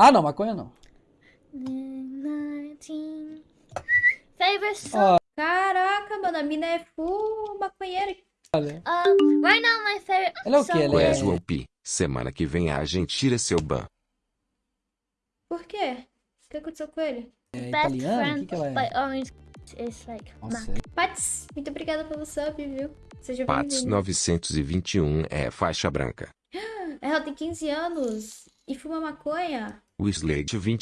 Ah, não, maconha não. Favorite song. Caraca, mano, a mina é full maconheira. Um, right now my favorite Ela é o song Ela é- João Pi. Semana que vem a gente tira seu ban. Por quê? O que aconteceu com ele? É Best italiana? O friend que, que ela é? by Orange is like Mac. Pats, muito obrigada pelo sub, viu? Seja Pats bem-vindo. 921 é faixa branca. Ela tem 15 anos e fuma maconha. O Slade 20